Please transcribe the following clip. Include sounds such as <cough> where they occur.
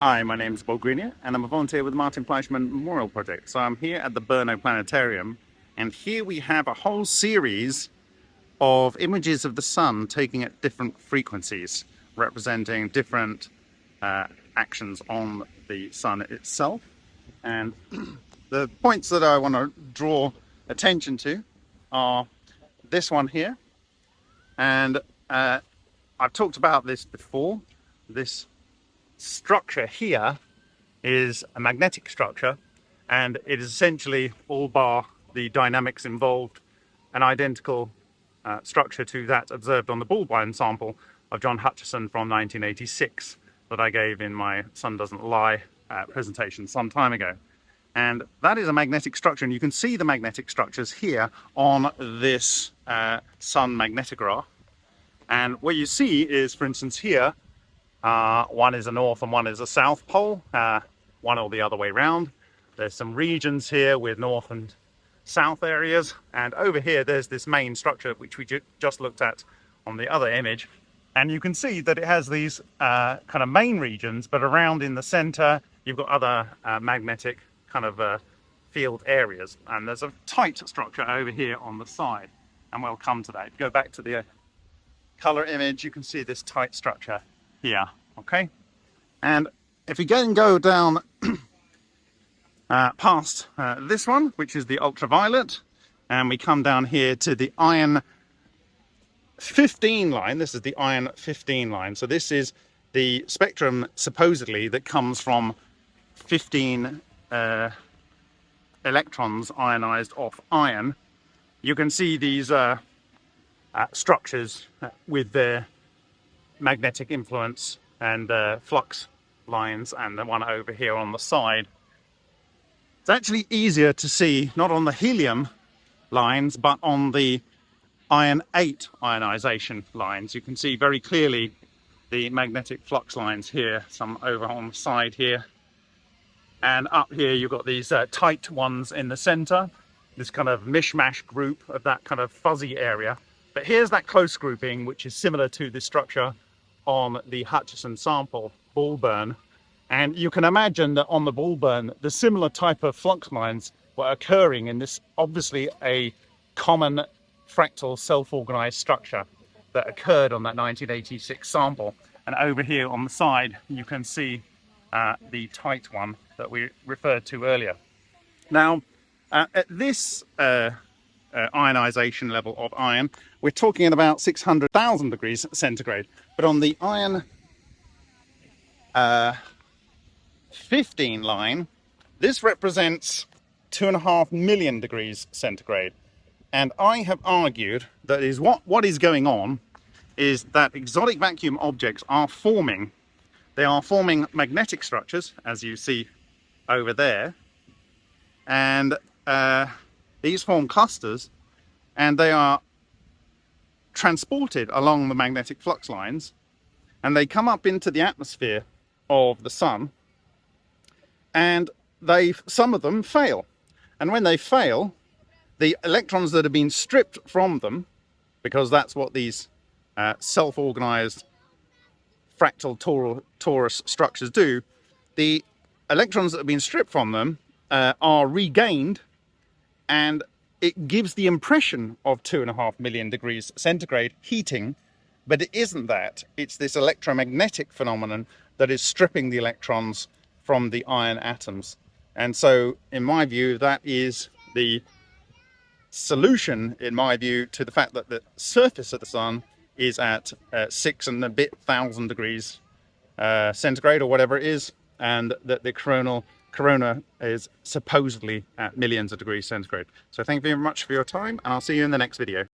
Hi, my name is Bob Greenyer and I'm a volunteer with the Martin Fleischmann Memorial Project. So I'm here at the Brno Planetarium and here we have a whole series of images of the sun taking at different frequencies representing different uh, actions on the sun itself. And <clears throat> the points that I want to draw attention to are this one here and uh, I've talked about this before. This structure here is a magnetic structure and it is essentially all bar the dynamics involved an identical uh, structure to that observed on the Bulbine sample of John Hutchison from 1986 that I gave in my Sun Doesn't Lie uh, presentation some time ago. And that is a magnetic structure and you can see the magnetic structures here on this uh, sun magnetograph and what you see is, for instance, here, uh, one is a north and one is a south pole, uh, one or the other way round. There's some regions here with north and south areas. And over here, there's this main structure, which we ju just looked at on the other image. And you can see that it has these uh, kind of main regions, but around in the center, you've got other uh, magnetic kind of uh, field areas. And there's a tight structure over here on the side. And we'll come to that. Go back to the color image, you can see this tight structure here, okay? And if we then go down <clears throat> uh, past uh, this one, which is the ultraviolet, and we come down here to the iron 15 line, this is the iron 15 line. So this is the spectrum supposedly that comes from 15 uh, electrons ionized off iron. You can see these uh, uh, structures uh, with their magnetic influence and uh, flux lines and the one over here on the side. It's actually easier to see not on the helium lines but on the iron 8 ionization lines. You can see very clearly the magnetic flux lines here, some over on the side here. And up here you've got these uh, tight ones in the center, this kind of mishmash group of that kind of fuzzy area. But here's that close grouping, which is similar to this structure on the Hutchison sample, Bulburn. And you can imagine that on the Bulburn, the similar type of flux lines were occurring in this obviously a common fractal self-organized structure that occurred on that 1986 sample. And over here on the side, you can see uh, the tight one that we referred to earlier. Now, uh, at this uh, uh, ionization level of iron, we're talking at about 600,000 degrees centigrade. But on the iron uh, 15 line, this represents two and a half million degrees centigrade. And I have argued that is what, what is going on is that exotic vacuum objects are forming, they are forming magnetic structures, as you see over there, and uh, these form clusters and they are transported along the magnetic flux lines and they come up into the atmosphere of the sun and they some of them fail. And when they fail the electrons that have been stripped from them because that's what these uh, self-organized fractal tor torus structures do the electrons that have been stripped from them uh, are regained and it gives the impression of two and a half million degrees centigrade heating, but it isn't that. It's this electromagnetic phenomenon that is stripping the electrons from the iron atoms. And so, in my view, that is the solution, in my view, to the fact that the surface of the sun is at uh, six and a bit thousand degrees uh, centigrade or whatever it is, and that the coronal corona is supposedly at millions of degrees centigrade. So thank you very much for your time and I'll see you in the next video.